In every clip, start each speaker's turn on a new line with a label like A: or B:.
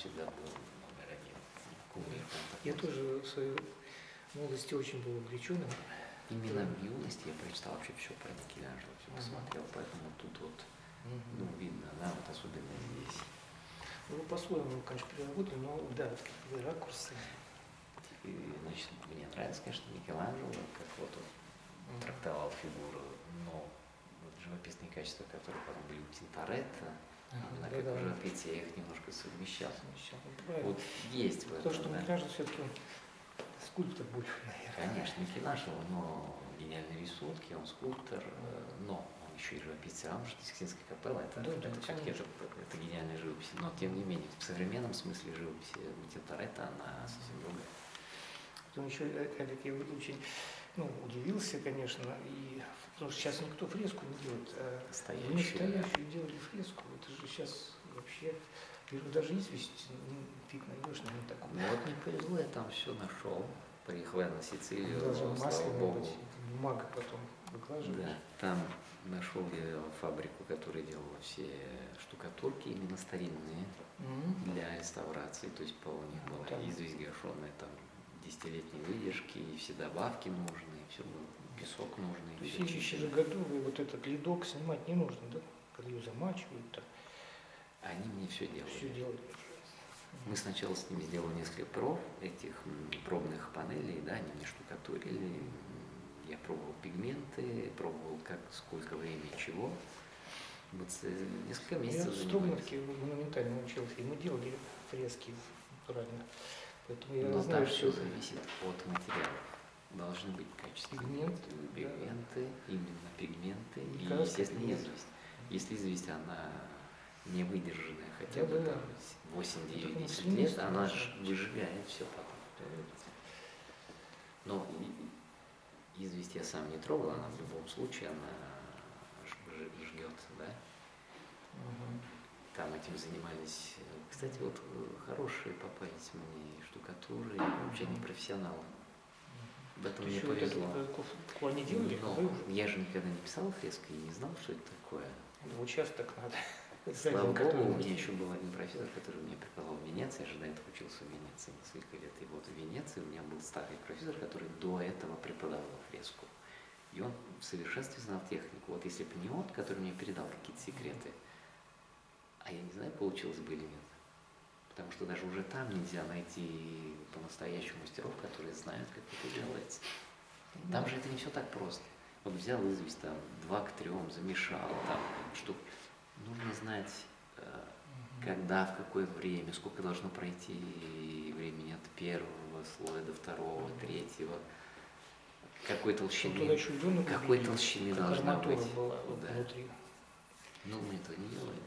A: всегда был один. Кумир,
B: Я тоже в своей молодости очень был увлеченным.
A: Именно в юности я прочитал вообще все про Микеланджело, все посмотрел, поэтому тут вот, ну, видно, да, вот особенно здесь.
B: Ну, по-своему, конечно, переработали, но да, вот какие ракурсы.
A: И, значит, мне нравится, конечно, Микеланджело, как вот он трактовал фигуру, но вот живописные качества, которые потом были у Тинторетто,
B: Ага,
A: именно
B: да,
A: как
B: да.
A: в живописце, я их немножко совмещал.
B: Совмещал. Правильно.
A: Вот есть в
B: Потому что
A: этом, да.
B: Микеланджело все-таки скульптор больше, наверное.
A: Конечно, Микеланджело, но гениальные рисунки, он скульптор, э, но он еще и живописец. А может, Сикстинская капелла, это,
B: Да, да,
A: это все-таки это, это гениальная живопись. Но тем не менее, в современном смысле живописи у Тинторетто она совсем другая.
B: Потом еще, Олег, я очень ну, удивился, конечно, и, потому что сейчас никто фреску не делает. А
A: Настоящую,
B: настоящую делали фреску. Это же сейчас вообще, говорю, даже известь фиг найдешь на нем такую.
A: Ну вот не повезло, я там все нашел. Приехал я на Сицилию,
B: Даже
A: слава богу.
B: бумага потом выкладываешь.
A: Да, там нашел я фабрику, которая делала все штукатурки, именно старинные,
B: Мгм.
A: для реставрации. То есть по у них
B: Ну,
A: была известь гашенная, там десятилетние выдержки, и все добавки нужны, все песок нужный.
B: То есть
A: чищено.
B: же готовые, вот этот ледок снимать не нужно, да? Когда ее замачивают, там
A: Они мне все делали.
B: все делали.
A: Мы сначала с ними сделали несколько проб, этих пробных панелей, да, они мне штукатурили. Я пробовал пигменты, пробовал как, сколько времени, чего. Вот э, несколько
B: Я
A: месяцев
B: в
A: занимались.
B: Строгановке монументально учился, и мы делали фрески натурально. Поэтому я
A: Но
B: знаю
A: там все
B: все.
A: зависит от материалов. Должны быть качественные
B: Пигменты, да.
A: пигменты, именно пигменты
B: И
A: и, естественно, известь. Если известь, она не выдержанная хотя бы
B: Да-да-да.
A: там 8,
B: Ну,
A: 9,
B: так она
A: 10 лет, она
B: должна
A: ж
B: быть.
A: выжигает все потом. Но известь я сам не трогал, она в любом случае, она жгет, да.
B: Мгм.
A: Там этим занимались, э, кстати, вот э, хорошие попались мне штукатуры, вообще не профессионалы. В этом мне
B: вот
A: повезло.
B: плане делали,
A: Но я же никогда не писал фрески и не знал, что это такое.
B: Ну, участок надо.
A: Слава богу, у меня еще был один профессор, который мне преподавал в Венеции, я же до этого учился в Венеции несколько лет. И вот в Венеции у меня был старый профессор, который до этого преподавал фреску. И он в совершенстве знал технику. Вот если бы не он, который мне передал какие-то секреты, а я не знаю, получилось бы или нет. Потому что даже уже там нельзя найти по-настоящему мастеров, которые знают, как это делается. Там же это не все так просто. Вот взял известь, там, два к трем, замешал, там, что нужно знать, э, когда, в какое время, сколько должно пройти времени от первого слоя до второго, третьего, какой толщины, какой толщины должна быть.
B: была
A: Да.
B: внутри.
A: Но мы этого не делаем.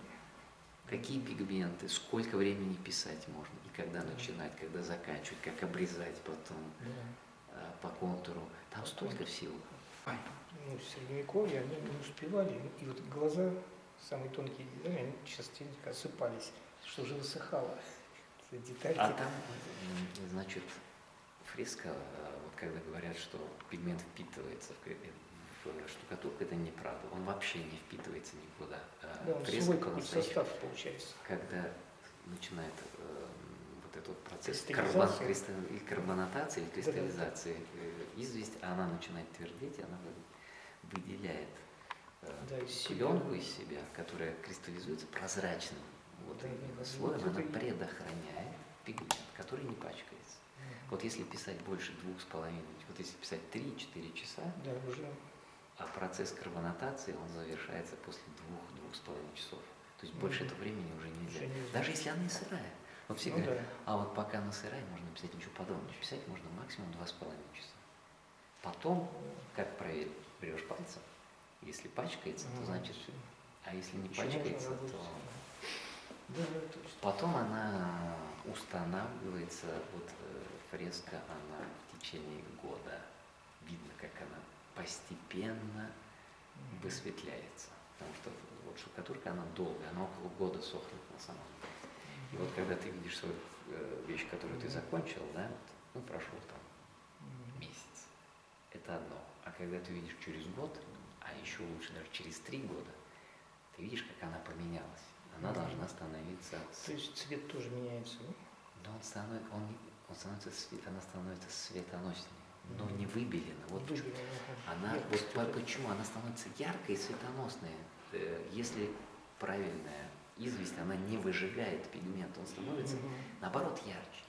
A: Какие пигменты, сколько времени писать можно, и когда начинать, когда заканчивать, как обрезать потом
B: Да.
A: э, по контуру. Там столько всего.
B: Ну, в средневековье они не успевали, и вот глаза, самые тонкие детали, они частенько осыпались, что уже высыхало. Детальки.
A: А там, значит, фреска, э, вот когда говорят, что пигмент впитывается в, в штукатурку, это неправда. Он вообще не впитывается никуда. А
B: да, он свой состав получается.
A: когда начинает э, вот этот процесс карбон, кристалл- или карбонатации или кристаллизации э, известь, а она начинает твердеть, она вы- выделяет э,
B: Да, из себя.
A: из себя, которая кристаллизуется прозрачным вот
B: Да, да, да.
A: слоем,
B: Вот
A: она
B: и-
A: предохраняет пигмент, который не пачкается. Вот если писать больше двух с половиной, вот если писать 3-4 часа,
B: Да, уже
A: а процесс карбонатации, он завершается после двух-двух с половиной часов. То есть больше этого времени уже нельзя.
B: Уже нельзя.
A: Даже если она и сырая. Вот все
B: Ну
A: говорят,
B: да.
A: а вот пока она сырая, можно писать ничего подобного. Писать можно максимум два с половиной часа. Потом, как проверить, берешь пальцем. Если пачкается, то
B: Мгм.
A: значит все. А если не пачкается, то
B: Да, точно.
A: потом она устанавливается, вот э, фреска, она в течение года. Видно, как она постепенно высветляется. Потому что вот штукатурка, она долгая, она около года сохнет на самом деле. И вот когда ты видишь свою э, вещь, которую ты закончил, да, вот, ну, прошел там месяц, это одно. А когда ты видишь через год, а еще лучше даже через три года, Ты видишь, как она поменялась. Она должна становиться...
B: То есть цвет тоже меняется, да?
A: Но он становится, он, он становится, свет- она становится светоноснее, но не выбелена. Вот. Она, вот
B: Яркость
A: по-
B: вот
A: почему она становится яркой и светоносной. Э, Если правильная известь, она не выжигает пигмент, он становится, наоборот, ярче.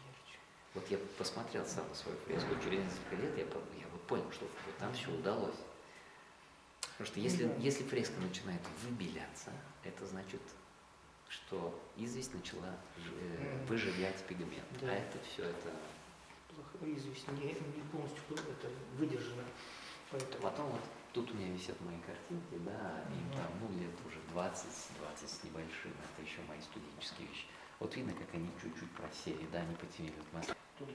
A: Вот я посмотрел сам на свою фреску, через несколько лет я, я вот понял, что вот там все удалось. Потому что если,
B: да.
A: если фреска начинает выбеляться, это значит, что известь начала э, выжигать пигмент.
B: Да.
A: А это все это...
B: Известь не, не полностью это выдержано. Поэтому
A: Потом вот тут у меня висят мои картинки, да, им там, ну, лет уже 20, 20 с небольшим, это еще мои студенческие вещи. Вот видно, как они чуть-чуть просели, да, они потемнели.
B: Тонкий.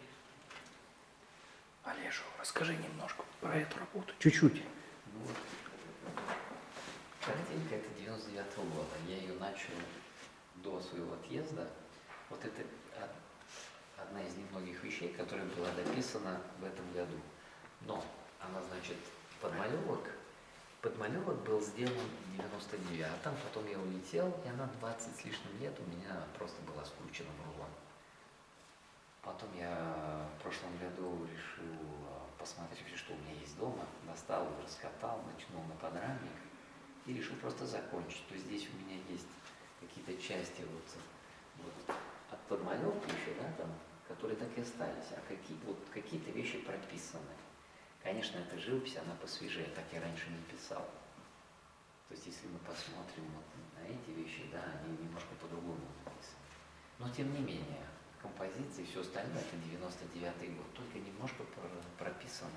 B: Олежу, расскажи немножко про эту работу. Чуть-чуть.
A: Ну, вот. Картинка это 99 года. Я ее начал до своего отъезда. Вот это од- одна из немногих вещей, которая была дописана в этом году. Но она, значит, подмалевок. Подмалевок был сделан в 99-м, потом я улетел, и она 20 с лишним лет у меня просто была скручена в рулон. Потом я в прошлом году решил э, посмотреть, что у меня есть дома. Достал, раскатал, начнул на подрамник и решил просто закончить. То есть здесь у меня есть какие-то части вот, вот от подмалевки еще, да, там, которые так и остались, а какие, вот какие-то вещи прописаны. Конечно, эта живопись, она посвежее, так я раньше не писал. То есть, если мы посмотрим вот на эти вещи, да, они немножко по-другому написаны. Но, тем не менее, композиции, все остальное, это 99-й год, только немножко про- прописано.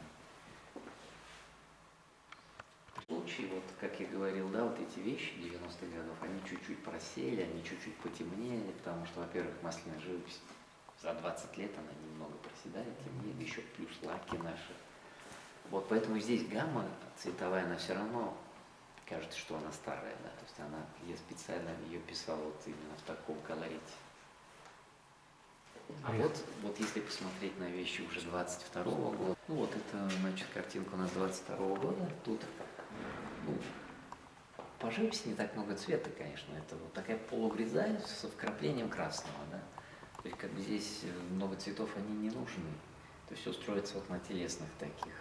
A: В случае, вот, как я говорил, да, вот эти вещи 90-х годов, они чуть-чуть просели, они чуть-чуть потемнели, потому что, во-первых, масляная живопись за 20 лет она немного проседает, темнеет, еще плюс лаки наши. Вот поэтому здесь гамма цветовая, она все равно кажется, что она старая, да, то есть она, я специально ее писал вот именно в таком колорите. А вот, вот если посмотреть на вещи уже 22 года, ну вот это, значит, картинка у нас 22 года, тут, ну, по живописи не так много цвета, конечно, это вот такая полугрязаль со вкраплением красного, да, то есть как бы здесь э, много цветов, они не нужны, то есть все строится вот на телесных таких.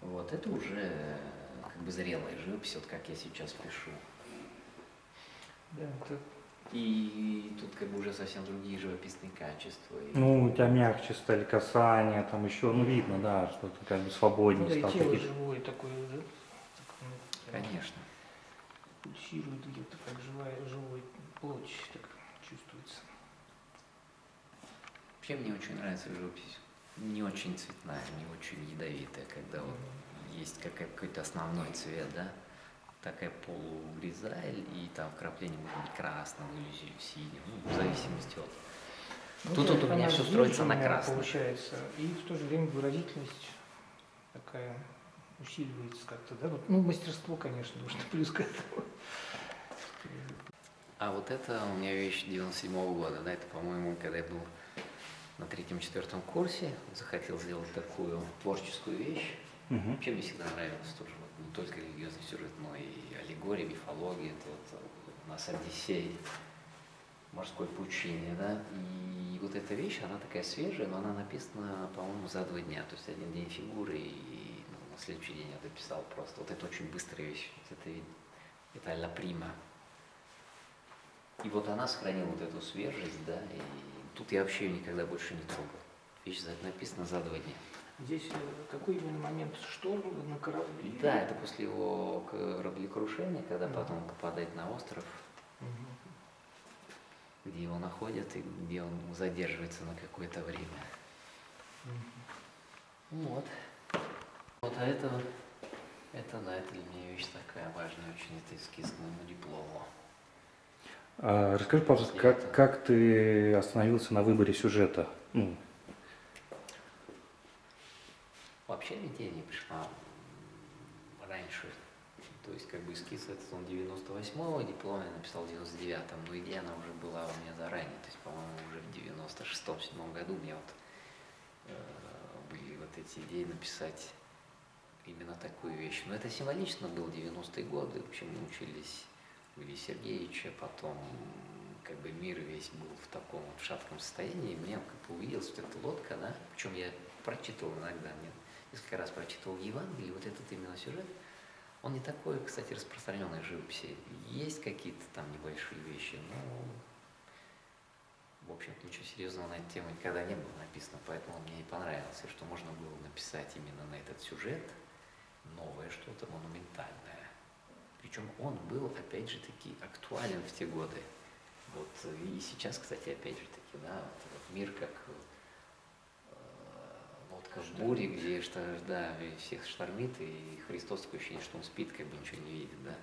A: Вот, это уже э, как бы зрелая живопись, вот как я сейчас пишу.
B: Да, это
A: И тут как бы уже совсем другие живописные качества. И-
C: Ну, у тебя мягче стали касания, там еще, ну, видно, да, что ты как бы свободнее
B: ну, да, и
C: стал.
B: тело
C: такие-
B: живое такое, да? Так, ну,
A: Конечно.
B: Пульсирует где-то, как живая, живой плоть, так чувствуется.
A: Вообще мне очень нравится живопись. Не очень цветная, не очень ядовитая, когда вот есть какой-то основной цвет, да? Такая полугризаль, и там вкрапление может быть красного или синего, ну, в зависимости от...
B: Ну
A: Тут- тут у меня всё строится на красном.
B: Получается, и в то же время выразительность такая усиливается как-то, да? Вот, ну, мастерство, конечно, нужно плюс к этому.
A: А вот это у меня вещь 97 года, да, это, по-моему, когда я был на третьем-четвертом курсе, захотел сделать такую творческую вещь.
C: Мгм.
A: Вообще мне всегда нравилось тоже, вот, не только религиозный сюжет, но и аллегория, мифология, это вот э, у нас Одиссей, морской пучине, да, и вот эта вещь, она такая свежая, но она написана, по-моему, за два дня, то есть один день фигуры, и ну, на следующий день я дописал просто. Вот это очень быстрая вещь, Вот это, это «Алла Прима». И вот она сохранила вот эту свежесть, да, и тут я вообще ее никогда больше не трогал. Вещь за- написана за два дня.
B: Здесь э, какой именно момент шторм на корабле?
A: Да, это после его кораблекрушения, когда
B: Мгм.
A: потом попадает на остров,
B: Мгм.
A: где его находят и где он задерживается на какое-то время.
B: Мгм.
A: Вот. Вот, а это, это, да, это для меня вещь такая важная очень, это эскиз к моему диплому.
C: А, расскажи, пожалуйста, как, как ты остановился на выборе сюжета? Ну,
A: Вообще идея не пришла раньше. То есть как бы эскиз этот он 98-го, диплом я написал в 99-м, но идея она уже была у меня заранее. То есть, по-моему, уже в 96-м году у меня вот э, были вот эти идеи написать именно такую вещь. Но это символично был 90-е годы. Вообще мы учились Ильи Сергеевича, потом как бы мир весь был в таком вот шатком состоянии, и мне как бы увиделась вот эта лодка, да, причем я прочитывал иногда, мне несколько раз прочитывал Евангелие, вот этот именно сюжет, он не такой, кстати, распространенный в живописи. Есть какие-то там небольшие вещи, но, в общем-то, ничего серьезного на эту тему никогда не было написано, поэтому мне и понравилось, и что можно было написать именно на этот сюжет новое что-то монументальное. Причем он был, опять же таки, актуален в те годы. Вот и сейчас, кстати, опять же таки, да, вот этот мир как э, лодка в буре, где что, да, всех штормит, и Христос такое ощущение, что он спит, как бы ничего не видит, да.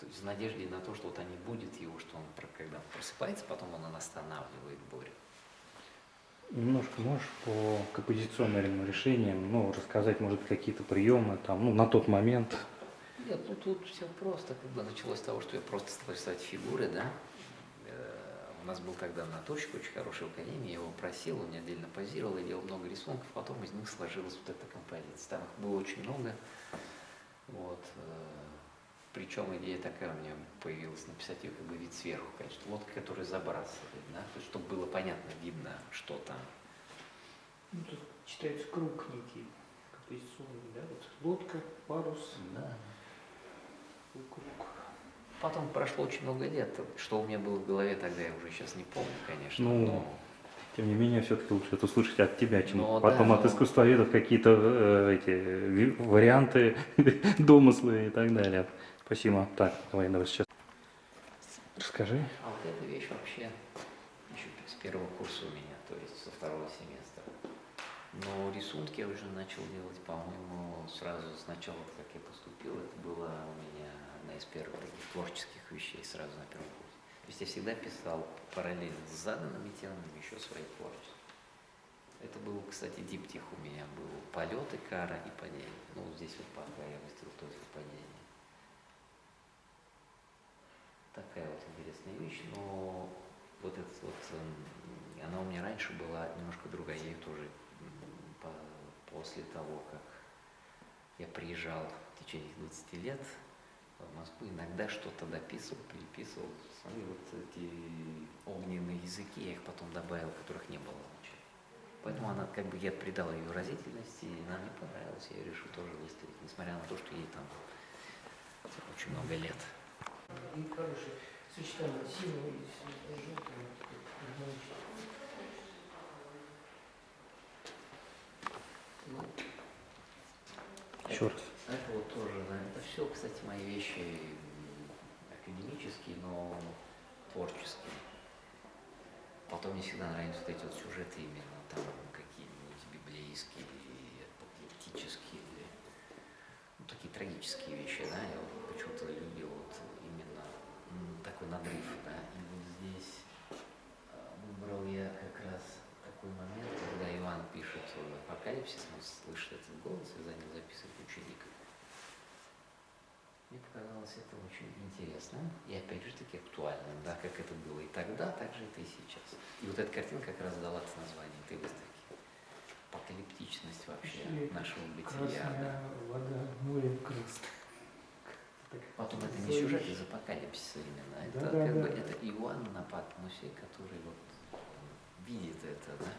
A: То есть в надежде на то, что вот они будет его, что он, когда он просыпается, потом он останавливает бурю.
C: Немножко можешь по композиционным решениям, ну, рассказать, может, какие-то приемы там, ну, на тот момент.
A: Нет, ну тут все просто. Когда началось с того, что я просто стал рисовать фигуры, да. Э, У нас был тогда Наточек, очень хороший в академии, я его просил, он мне отдельно позировал, я делал много рисунков, потом из них сложилась вот эта композиция. Там их было очень много. Вот. Причем идея такая у меня появилась, написать ее как бы вид сверху, конечно, лодка, которая забрасывает, да, то есть, чтобы было понятно, видно, что там.
B: Ну, тут читается круг некий, композиционный, да, вот лодка, парус,
A: Да.
B: Круг.
A: Потом прошло очень много лет. Что у меня было в голове тогда, я уже сейчас не помню, конечно.
C: Ну,
A: но
C: Тем не менее, все-таки лучше это услышать от тебя, чем
A: Ну,
C: потом
A: да,
C: от
A: ну.
C: искусствоведов какие-то э, эти варианты, домыслы и так далее. Спасибо. Так, давай, давай сейчас. Расскажи.
A: А вот эта вещь вообще еще с первого курса у меня, то есть со второго семестра. Но рисунки я уже начал делать, по-моему, сразу сначала, как я поступил, это была у меня одна из первых таких творческих вещей сразу на первом курсе. То есть я всегда писал параллельно с заданными темами еще свои творчества. Это был, кстати, диптих у меня был полет и кара и падение. Ну, вот здесь вот пока я выставил только падение. Такая вот интересная вещь, но вот эта вот, эм, она у меня раньше была немножко другая, я ее тоже после того, как я приезжал в течение 20 лет в Москву, иногда что-то дописывал, переписывал, свои вот эти огненные языки, я их потом добавил, которых не было вообще. Поэтому она, как бы, я придал ее выразительности, и она мне понравилась, я ее решил тоже выставить, несмотря на то, что ей там очень много лет.
B: И хорошее сочетание синего и желтого.
C: Еще раз.
A: Это вот тоже, это все, кстати, мои вещи академические, но творческие. Потом мне всегда нравятся вот эти вот сюжеты именно там какие-нибудь библейские, или апокалиптические, или ну, такие трагические вещи, да, я вот почему-то любил вот именно м, такой надрыв, да, и вот здесь а, выбрал я как раз такой момент, когда Иоанн пишет э, апокалипсис, он слышит этот голос и за ним записывает ученик. Мне показалось это очень интересным и опять же таки актуальным, да, как это было и тогда, так же это и сейчас. И вот эта картина как раз дала название этой выставки. Апокалиптичность вообще
B: Или
A: нашего бытия. да.
B: Вода, море крест. Так
A: Потом это не сюжет из апокалипсиса именно, это
B: Да,
A: как
B: да,
A: бы
B: да.
A: это Иоанн на Патмосе, который вот видит это, да.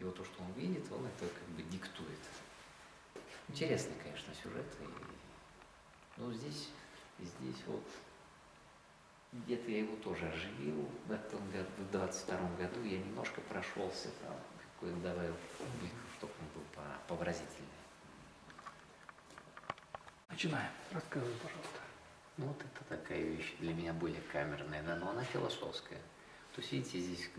A: И вот то, что он видит, он это как бы диктует. Интересный, конечно, сюжет. И, ну, здесь, здесь вот где-то я его тоже оживил в этом году, в 22 году я немножко прошелся там, какой добавил кубиков, чтобы он был по- повыразительнее.
C: Начинаем. Рассказывай, пожалуйста.
A: Ну, вот это такая вещь для меня более камерная, да, но она философская. То есть, видите, здесь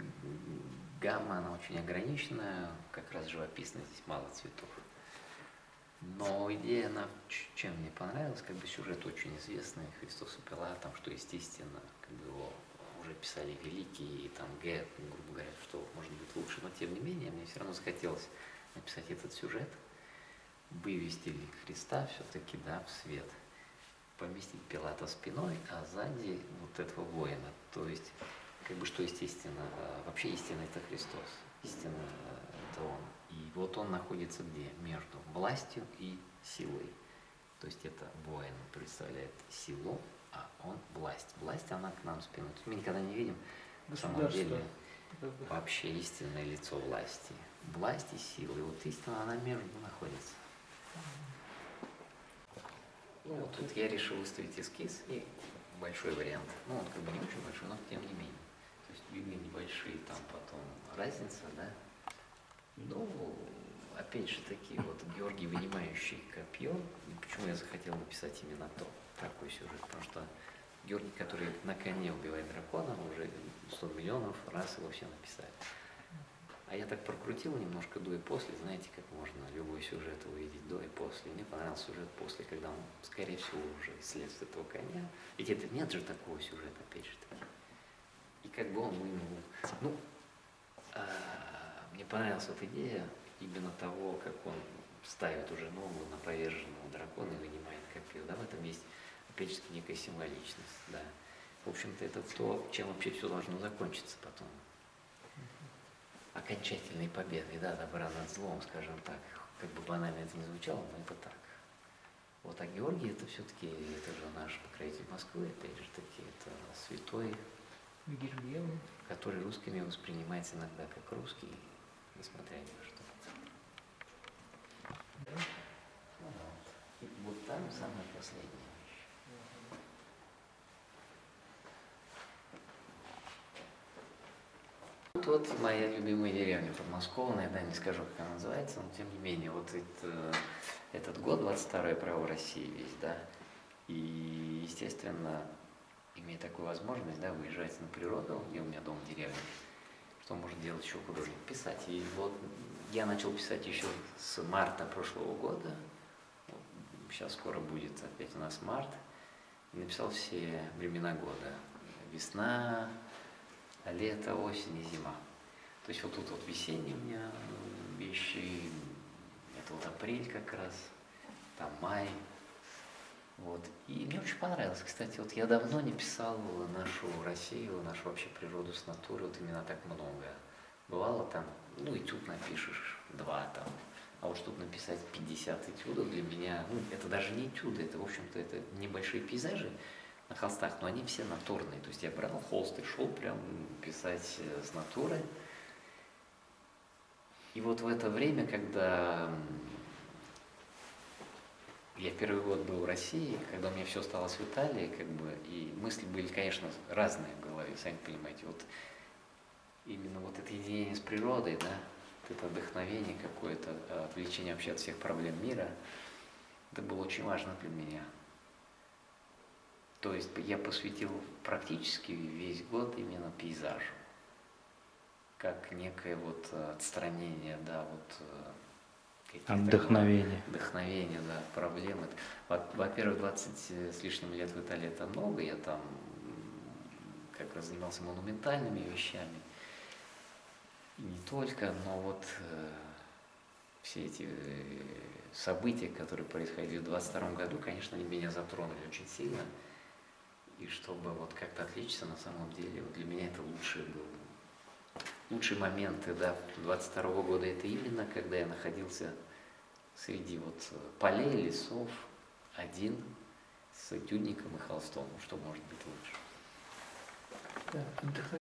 A: гамма, она очень ограниченная, как раз живописная, здесь мало цветов. Но идея, она чем мне понравилась, как бы сюжет очень известный, Христос и Пилат, там, что, естественно, как бы его уже писали великие, и там Г, грубо говоря, что может быть лучше, но тем не менее, мне все равно захотелось написать этот сюжет, вывести Христа все-таки, да, в свет – поместить Пилата спиной, а сзади вот этого воина. То есть, как бы что естественно, а, вообще истина это Христос, истина это Он. Вот Он находится где? Между властью и силой. То есть это воин представляет силу, а он власть. Власть, она к нам спиной. Мы никогда не видим на самом деле вообще истинное лицо власти. Власть и сила. И вот истина, она между находится. Ну, вот тут я решил выставить эскиз и большой вариант. Ну, он как бы не очень большой, но тем не менее. То есть видны небольшие там потом разница, да. Ну, опять же таки, вот Георгий, вынимающий копье, и почему я захотел написать именно то, такой сюжет, потому что Георгий, который на коне убивает дракона, уже 100 миллионов раз его все написали. А я так прокрутил немножко до и после, знаете, как можно любой сюжет увидеть до и после. Мне понравился сюжет после, когда он, скорее всего, уже исследует этого коня. Ведь это нет же такого сюжета, опять же таки. И как бы он вынул. Ну, а, мне понравилась вот идея именно того, как он ставит уже ногу на поверженного дракона и вынимает копье. Да, в этом есть, опять же, некая символичность, да. В общем-то, это то, чем вообще все должно закончиться потом окончательной победой, да, добра над злом, скажем так. Как бы банально это не звучало, но это так. Вот, а Георгий это все-таки, это же наш покровитель Москвы, опять же таки, это святой,
B: Гильгем.
A: который русскими воспринимается иногда как русский, несмотря ни на что. Вот. И вот там самое последнее. Тут вот моя любимая деревня подмосковная, да, не скажу, как она называется, но тем не менее, вот это, этот год, 22-й право России весь, да, и, естественно, имея такую возможность, да, выезжать на природу, где у меня дом деревня, что может делать еще художник? Писать. И вот я начал писать еще с марта прошлого года, сейчас скоро будет опять у нас март, и написал все времена года. Весна, лето, осень и зима. То есть вот тут вот весенние у меня вещи, это вот апрель как раз, там май. Вот. И мне очень понравилось. Кстати, вот я давно не писал нашу Россию, нашу вообще природу с натуры, вот именно так много. Бывало там, ну, этюд напишешь, два там, а вот чтобы написать 50 этюдов для меня, ну, это даже не этюды, это, в общем-то, это небольшие пейзажи на холстах, но они все натурные. То есть я брал холст и шел прям писать э, с натуры. И вот в это время, когда я первый год был в России, когда у меня все осталось в Италии, как бы, и мысли были, конечно, разные в голове, сами понимаете. Вот именно вот это единение с природой, да, это вдохновение какое-то, э, отвлечение вообще от всех проблем мира, это было очень важно для меня. То есть я посвятил практически весь год именно пейзажу, как некое вот э, отстранение, да, вот каких-то
C: Вдохновение.
A: вдохновение, да, проблемы. Во- Во-первых, 20 с лишним лет в Италии это много, я там как раз занимался монументальными вещами. И не только, но вот э, все эти э, события, которые происходили в 22 году, конечно, они меня затронули очень сильно. И чтобы вот как-то отличиться, на самом деле, вот для меня это лучший был лучшие моменты, да, 22 года, это именно когда я находился среди вот э, полей, лесов, один, с этюдником и холстом. Ну, Что может быть лучше?
B: Да,